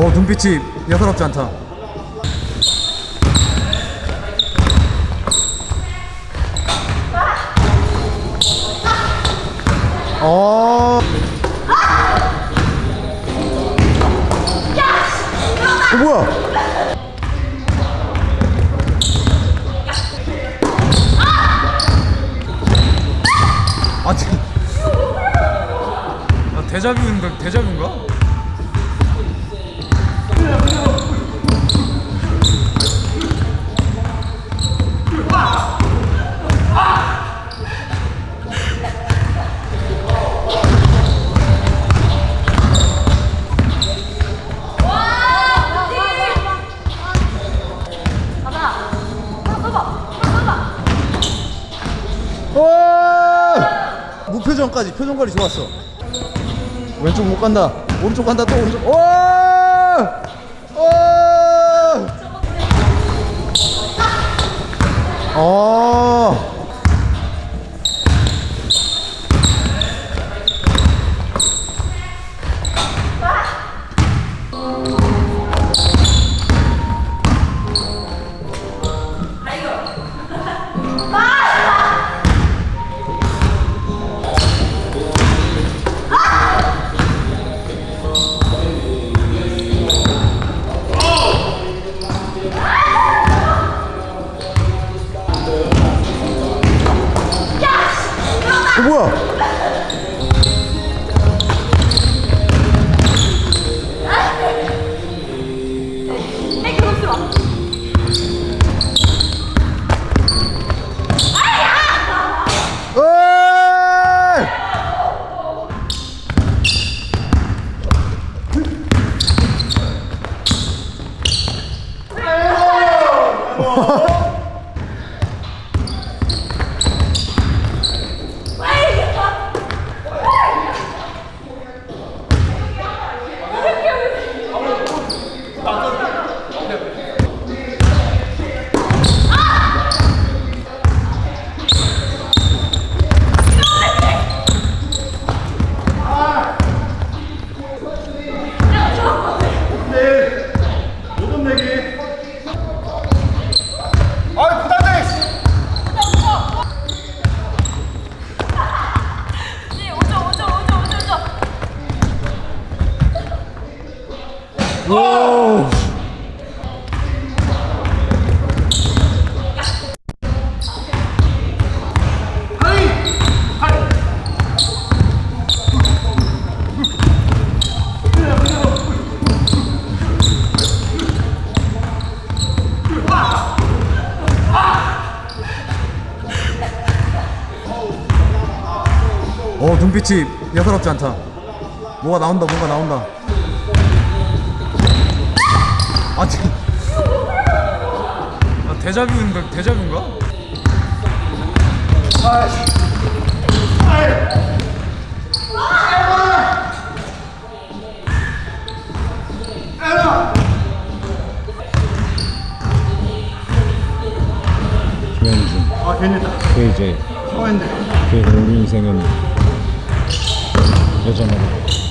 어 눈빛이 여사롭지 않다 어. 어 뭐야? 아 아, 대자뷰인가 대자뷰인가? 오! 무표정까지 표정 관리 좋았어. 왼쪽 못 간다. 오른쪽 간다 또 오른쪽. 오! 오! 어. 어, 뭐야? 에이! 오! 어 눈빛이 여사롭지 않다. 뭐가 나온다, 뭐가 나온다. 아 지금. 아, 대자뷰인가 대자뷰인가? 김현준. 아 괜찮다. KJ 서현대 그래서 우리 인생은 여전하다